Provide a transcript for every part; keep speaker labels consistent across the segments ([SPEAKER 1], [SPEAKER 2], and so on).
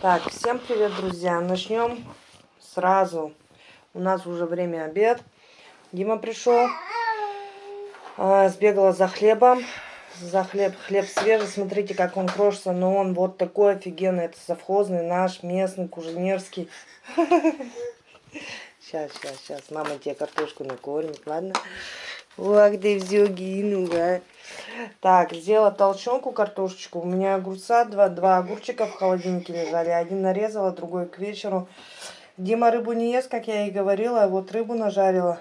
[SPEAKER 1] Так, всем привет, друзья. Начнем сразу. У нас уже время обед. Дима пришел. А, сбегала за хлебом. За хлеб. Хлеб свежий. Смотрите, как он крошится. Но он вот такой офигенный. Это совхозный наш, местный, куженерский. Сейчас, сейчас, сейчас. Мама тебе картошку накормит, ладно? Ты все гинуга. Так, сделала толченку картошечку. У меня огурца, два, два огурчика в холодильнике лежали. Один нарезала, другой к вечеру. Дима рыбу не ест, как я и говорила. Вот рыбу нажарила.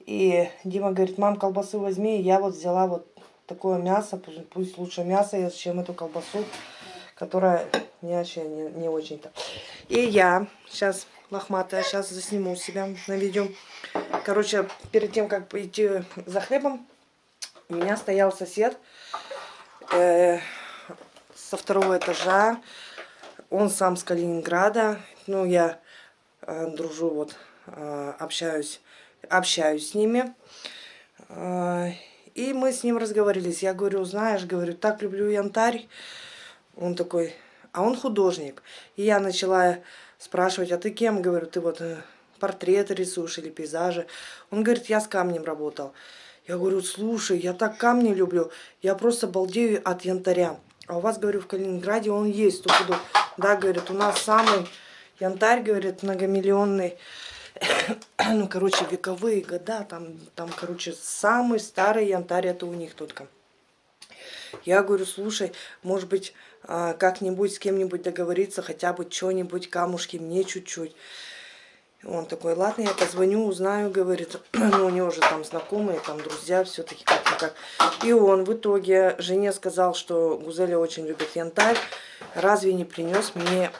[SPEAKER 1] И Дима говорит, мам, колбасы возьми. И я вот взяла вот такое мясо. Пусть, пусть лучше мясо ест, чем эту колбасу, которая мне вообще не, не очень-то. И я сейчас лохматая, сейчас засниму себя на видео. Короче, перед тем, как пойти за хлебом, у меня стоял сосед э, со второго этажа. Он сам с Калининграда. Ну, я э, дружу, вот, э, общаюсь, общаюсь с ними. Э, и мы с ним разговорились. Я говорю, знаешь, говорю, так люблю янтарь. Он такой, а он художник. И я начала спрашивать, а ты кем? Говорю, ты вот э, портреты рисуешь или пейзажи. Он говорит, я с камнем работал. Я говорю, слушай, я так камни люблю, я просто балдею от янтаря. А у вас, говорю, в Калининграде он есть. Тут, да, говорит, у нас самый янтарь, говорит, многомиллионный. ну, короче, вековые года, там, там, короче, самый старый янтарь это у них только. Я говорю, слушай, может быть, а, как-нибудь с кем-нибудь договориться, хотя бы что-нибудь, камушки мне чуть-чуть. Он такой, ладно, я позвоню, узнаю, говорит. ну, у него же там знакомые, там друзья, все-таки как-никак. И он в итоге жене сказал, что Гузеля очень любит янтарь. Разве не принес мне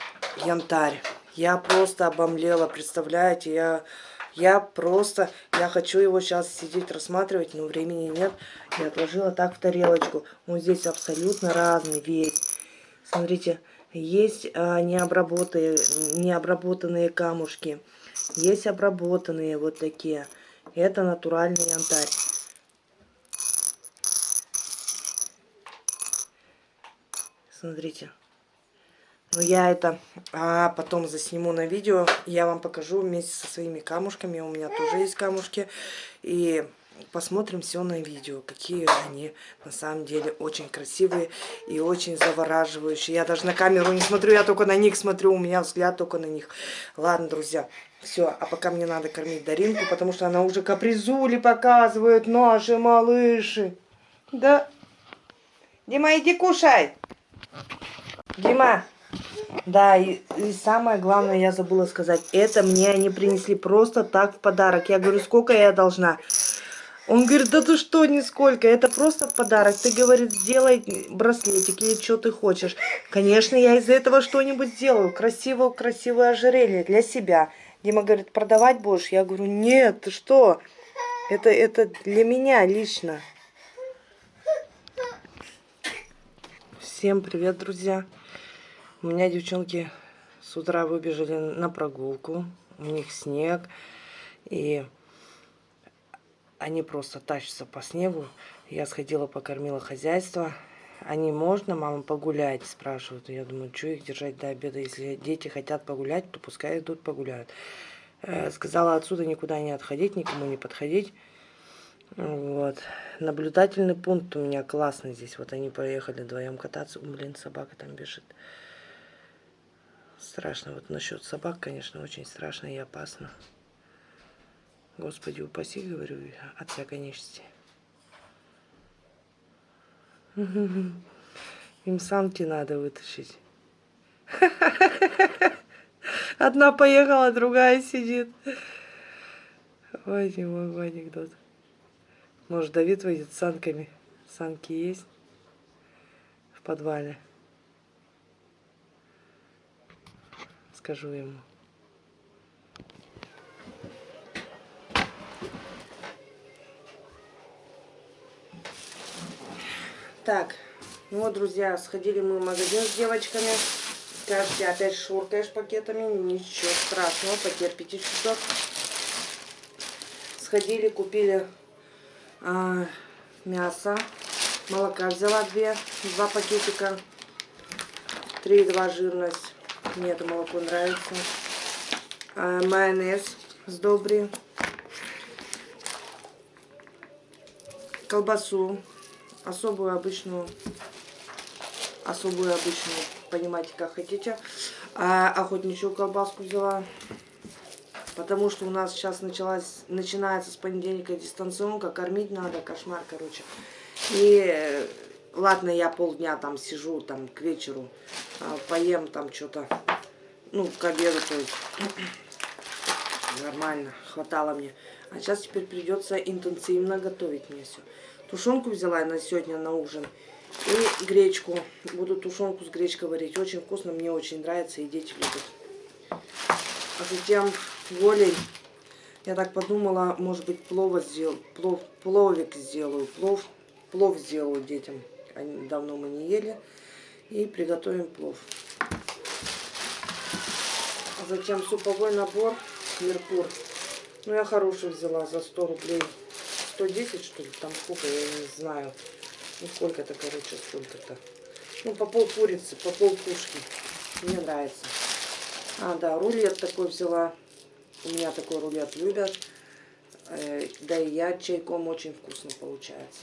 [SPEAKER 1] янтарь? Я просто обомлела, представляете, я... Я просто, я хочу его сейчас сидеть рассматривать, но времени нет. Я отложила так в тарелочку. Он здесь абсолютно разный весь. Смотрите, есть а, необработанные, необработанные камушки. Есть обработанные вот такие. Это натуральный янтарь. Смотрите. Ну, я это а, потом засниму на видео. Я вам покажу вместе со своими камушками. У меня тоже есть камушки. И посмотрим все на видео, какие они на самом деле очень красивые и очень завораживающие. Я даже на камеру не смотрю, я только на них смотрю, у меня взгляд только на них. Ладно, друзья, все, а пока мне надо кормить Даринку, потому что она уже капризули показывает, наши малыши. Да. Дима, иди кушай. Дима. Да, и, и самое главное, я забыла сказать, это мне они принесли просто так в подарок. Я говорю, сколько я должна? Он говорит, да ты что, нисколько, это просто подарок. Ты, говорит, сделай браслетик или что ты хочешь. Конечно, я из этого что-нибудь сделаю. Красивое, красивое ожерелье для себя. Дима говорит, продавать будешь? Я говорю, нет, ты что? Это, это для меня лично. Всем привет, друзья. У меня девчонки с утра выбежали на прогулку. У них снег. И они просто тащатся по снегу. Я сходила, покормила хозяйство. Они можно, мама, погулять, спрашивают. Я думаю, что их держать до обеда? Если дети хотят погулять, то пускай идут погуляют. Э, сказала отсюда никуда не отходить, никому не подходить. Вот. Наблюдательный пункт у меня классный здесь. Вот они поехали вдвоем кататься. Блин, собака там бежит. Страшно. Вот насчет собак, конечно, очень страшно и опасно. Господи, упаси, говорю, от всякой нечисти. Им самки надо вытащить. Одна поехала, другая сидит. Ой, не мой анекдот. Может, Давид выйдет с санками. Санки есть в подвале. Скажу ему. Так, ну вот, друзья, сходили мы в магазин с девочками. Скажете, опять шуркаешь пакетами. Ничего страшного, потерпите чуток. Сходили, купили а, мясо. Молока взяла две, два пакетика. 3,2 жирность. Мне это молоко нравится. А, майонез с добри. Колбасу. Особую обычную. Особую обычную. Понимаете, как хотите. А, охотничью колбаску взяла. Потому что у нас сейчас началась, начинается с понедельника дистанционка. Кормить надо. Кошмар, короче. И э, ладно, я полдня там сижу, там к вечеру а, поем там что-то, ну, к обеду, то есть нормально, хватало мне. А сейчас теперь придется интенсивно готовить мне все. Тушенку взяла на сегодня на ужин. И гречку. Буду тушенку с гречкой варить. Очень вкусно, мне очень нравится, и дети любят. А затем волей я так подумала, может быть, плова сделал, плов, пловик сделаю, плов Плов сделаю детям. Они, давно мы не ели. И приготовим плов. Затем суповой набор Меркур. Ну, я хороший взяла за 100 рублей. 110, что ли? Там сколько, я не знаю. Ну, сколько-то, короче, сколько-то. Ну, по пол курицы, по пол пушки. Мне нравится. А, да, рулет такой взяла. У меня такой рулет любят. Э, да и я чайком очень вкусно получается.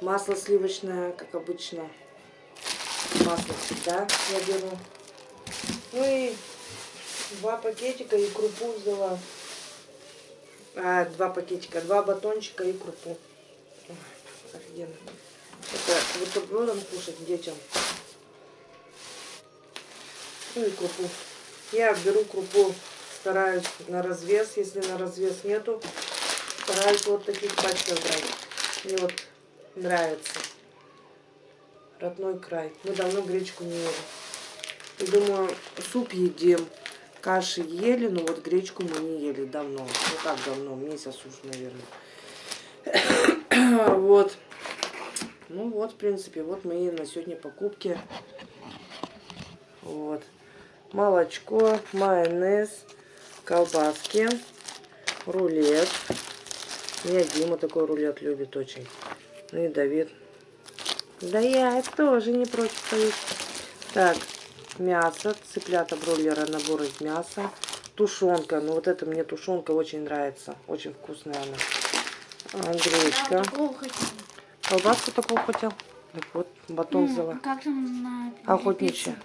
[SPEAKER 1] Масло сливочное, как обычно. Масло всегда я беру. Ну и два пакетика и крупу взяла. А, два пакетика, два батончика и крупу. офигенно. Это бутербродом кушать детям. Ну и крупу. Я беру крупу, стараюсь на развес. Если на развес нету, стараюсь вот таких пачках брать. Мне вот нравится. Родной край. Мы давно гречку не ели. И думаю, суп едим. Каши ели, но вот гречку мы не ели давно. Ну как давно, месяц уж, наверное. вот. Ну вот, в принципе, вот мои на сегодня покупки. Вот. Молочко, майонез, колбаски, рулет. Меня Дима такой рулет любит очень. Ну и Давид. Да я тоже не против поесть. Так, мясо, цыплята бройлера, набор из мяса. Тушенка, ну вот это мне тушенка очень нравится. Очень вкусная она. Гречка. Колбаску такого хотел. Так вот, батон взяла.
[SPEAKER 2] Как на
[SPEAKER 1] Охотничья.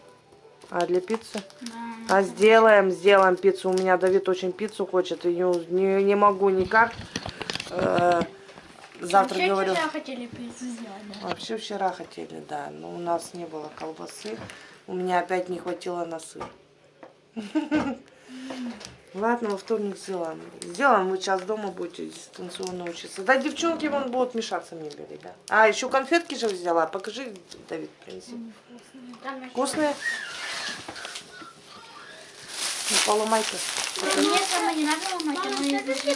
[SPEAKER 1] А для пиццы? Да. А сделаем, сделаем пиццу. У меня Давид очень пиццу хочет. И не, не, не могу никак. Э, Завтра
[SPEAKER 2] Вообще
[SPEAKER 1] говорю.
[SPEAKER 2] вчера хотели пиццу сделать, да?
[SPEAKER 1] Вообще вчера хотели, да. Но у нас не было колбасы. У меня опять не хватило на сыр. Ладно, во вторник сделаем. Сделаем, вы сейчас дома будете дистанционно учиться. Да, девчонки вон будут мешаться мне бери, да. А, еще конфетки же взяла. Покажи, Давид, принеси. Вкусные? Ну, поломай-ка.
[SPEAKER 2] Мне сама не надо ломать,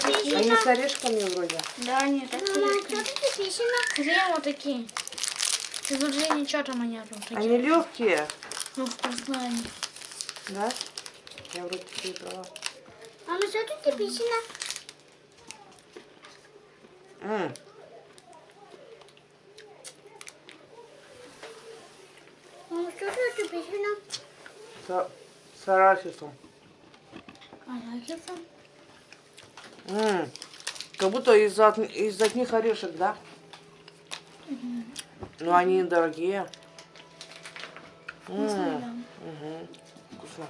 [SPEAKER 2] такие.
[SPEAKER 1] Они с орешками вроде.
[SPEAKER 2] Да, нет, так Смотри, вот такие. Тут же ничего там нету. Такие.
[SPEAKER 1] Они легкие.
[SPEAKER 2] Ну, вкусные они.
[SPEAKER 1] Да? Я вроде такие брала.
[SPEAKER 2] Мама, что тут написано?
[SPEAKER 1] М.
[SPEAKER 2] Мама, что тут написано?
[SPEAKER 1] С, с арахисом.
[SPEAKER 2] Арахисом.
[SPEAKER 1] М, Как будто из, от- из одних орешек, да? Но они дорогие. М,
[SPEAKER 2] Вкусно,
[SPEAKER 1] мгм, Вкусно.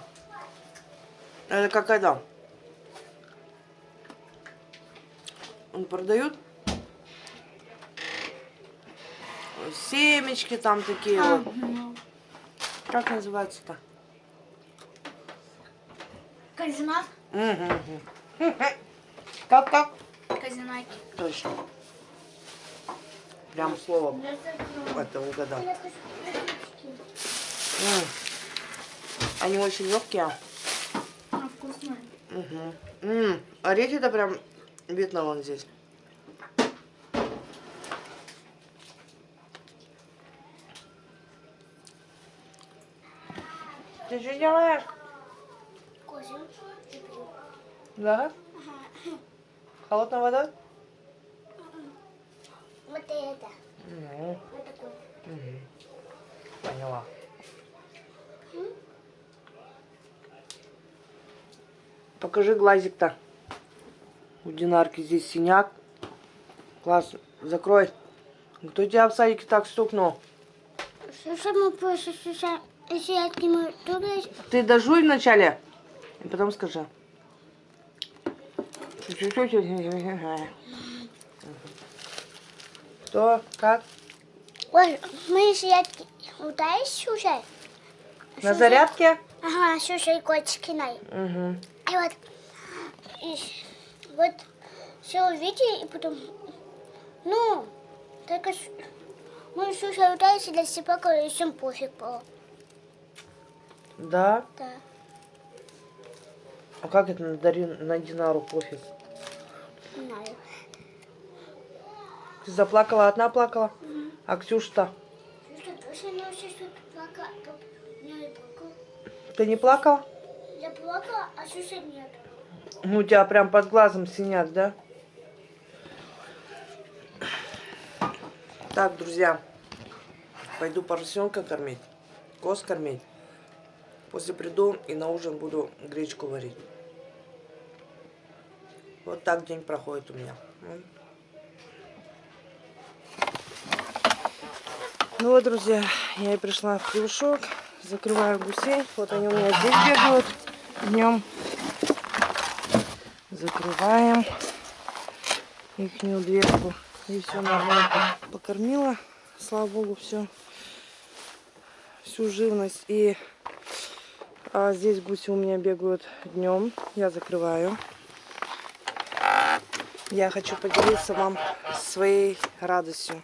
[SPEAKER 1] Это как это? Он продают семечки там такие
[SPEAKER 2] да.
[SPEAKER 1] вот.
[SPEAKER 2] Ага.
[SPEAKER 1] Как называется-то?
[SPEAKER 2] Казинак.
[SPEAKER 1] Мгм, мгм. Как, как?
[SPEAKER 2] Казинаки.
[SPEAKER 1] Точно. Прям слово это угадал. М. Они очень легкие.
[SPEAKER 2] А, вкусные.
[SPEAKER 1] Угу. М, Орехи-то прям видно вон здесь. Ты что делаешь?
[SPEAKER 2] Козин.
[SPEAKER 1] Да? Холодная вода?
[SPEAKER 2] Вот это.
[SPEAKER 1] Ну,
[SPEAKER 2] Вот такой.
[SPEAKER 1] мгм. Поняла. Покажи глазик-то. У Динарки здесь синяк. Класс, закрой. Кто тебя в садике так стукнул? Ты дожуй вначале, и потом скажи. Что? Как?
[SPEAKER 2] Ой, мы сидят вот дай слушай.
[SPEAKER 1] На зарядке?
[SPEAKER 2] Ага, слушай, котики най.
[SPEAKER 1] Угу.
[SPEAKER 2] И вот, и вот все увидели, и потом, ну, только мы слушали дальше для себя, и всем пофиг было.
[SPEAKER 1] Да?
[SPEAKER 2] Да.
[SPEAKER 1] А как это на, Дарин, на Динару пофиг?
[SPEAKER 2] Не знаю.
[SPEAKER 1] Ты заплакала, одна плакала? А Ксюша-то?
[SPEAKER 2] Плакала. Я не плакала.
[SPEAKER 1] Ты не плакала?
[SPEAKER 2] Я плакала, а Сюша нет.
[SPEAKER 1] Ну, у тебя прям под глазом синяк, да? Так, друзья, пойду поросенка кормить, коз кормить. После приду и на ужин буду гречку варить. Вот так день проходит у меня. Ну вот, друзья, я и пришла в клюшок, закрываю гусей. Вот они у меня здесь бегают днем. Закрываем ихнюю дверку. И все нормально покормила. Слава богу, все. Всю живность. И а, здесь гуси у меня бегают днем. Я закрываю. Я хочу поделиться вам своей радостью.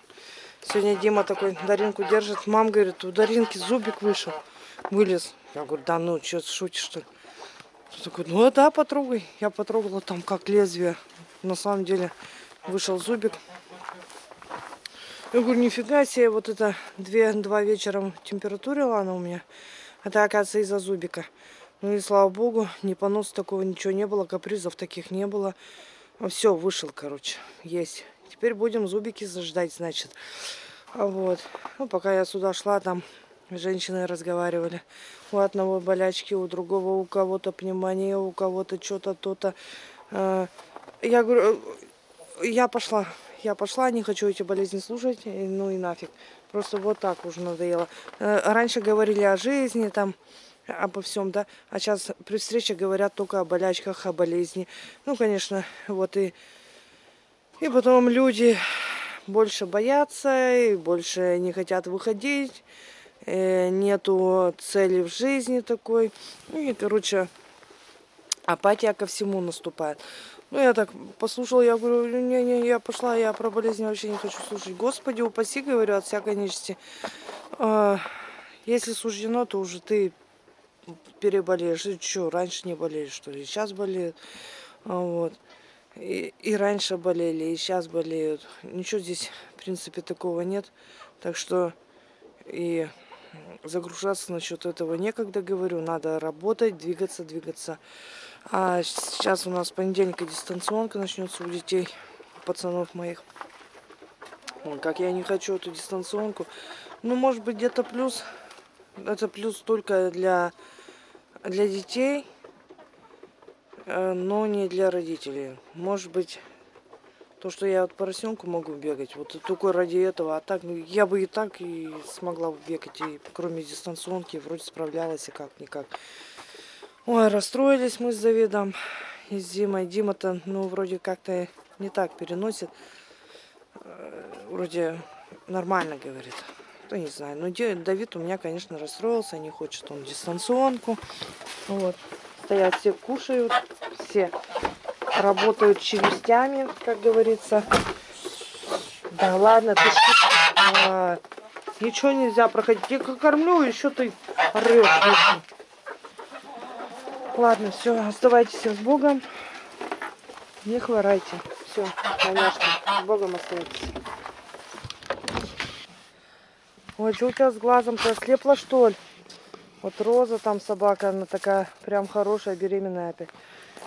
[SPEAKER 1] Сегодня Дима такой Даринку держит. Мам говорит, у Даринки зубик вышел. Вылез. Я говорю, да ну, что, шутишь что ли? Такой, ну да, потрогай. Я потрогала там как лезвие. На самом деле вышел зубик. Я говорю, нифига себе, вот это две, два вечера температурила она у меня. Это, оказывается, из-за зубика. Ну и слава богу, ни поноса такого ничего не было, капризов таких не было. Все, вышел, короче, есть. Теперь будем зубики заждать, значит. А вот. Ну, пока я сюда шла, там женщины разговаривали. У одного болячки, у другого у кого-то пневмония, у кого-то что-то, то-то. А, Я говорю, «Э, я пошла. Я пошла, не хочу эти болезни слушать, ну и нафиг. Просто вот так уже надоело. Э, Раньше говорили о жизни, там, обо всем, да, а сейчас при встрече говорят только о болячках, о болезни. Ну, конечно, вот и, и потом люди больше боятся, и больше не хотят выходить, э, нету цели в жизни такой. Ну и, короче, апатия ко всему наступает. Ну, я так послушала, я говорю, не-не, я пошла, я про болезни вообще не хочу слушать. Господи, упаси, говорю, от всякой нечисти. А, Если суждено, то уже ты переболеешь. И что, раньше не болели, что ли? Сейчас болеют. А, Вот. И, и раньше болели, и сейчас болеют. Ничего здесь, в принципе, такого нет. Так что и загружаться насчет этого некогда, говорю. Надо работать, двигаться, двигаться. А сейчас у нас с понедельника дистанционка начнется у детей, у пацанов моих. Как я не хочу эту дистанционку. Ну, может быть, где-то плюс. Это плюс только для, для детей, э, но не для родителей. Может быть, то, что я вот поросенку могу бегать, вот только ради этого. А так, ну, я бы и так и смогла бегать, и кроме дистанционки вроде справлялась и как-никак. Ой, расстроились мы с Давидом и с Димой. Дима-то, ну, вроде как-то не так переносит. Э, Вроде нормально говорит. Ну, не знаю. Но Давид у меня, конечно, расстроился. Не хочет он дистанционку. Вот. Стоят все кушают. Все работают челюстями, как говорится. Да ладно, ты что? А, ничего нельзя проходить. Я кормлю, еще ты орешь. Ладно, все, оставайтесь с Богом. Не хворайте. Все, конечно, с Богом оставайтесь. Ой, что у тебя с глазом-то? Слепла, что ли? Вот Роза там собака, она такая прям хорошая, беременная опять.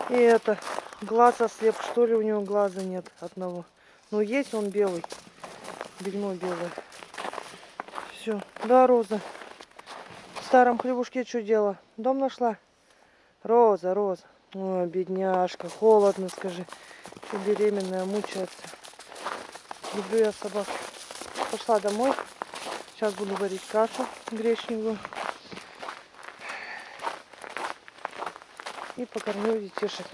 [SPEAKER 1] И это, глаз ослеп, что ли, у него глаза нет одного. Ну, есть он белый, бельмо белое. Все, да, Роза, старом хлебушке что делала? Дом нашла? Роза, Роза. Ой, бедняжка, холодно, скажи. Что беременная, мучается. Люблю я собак. Пошла домой. Сейчас буду варить кашу гречневую. И покормлю детишек.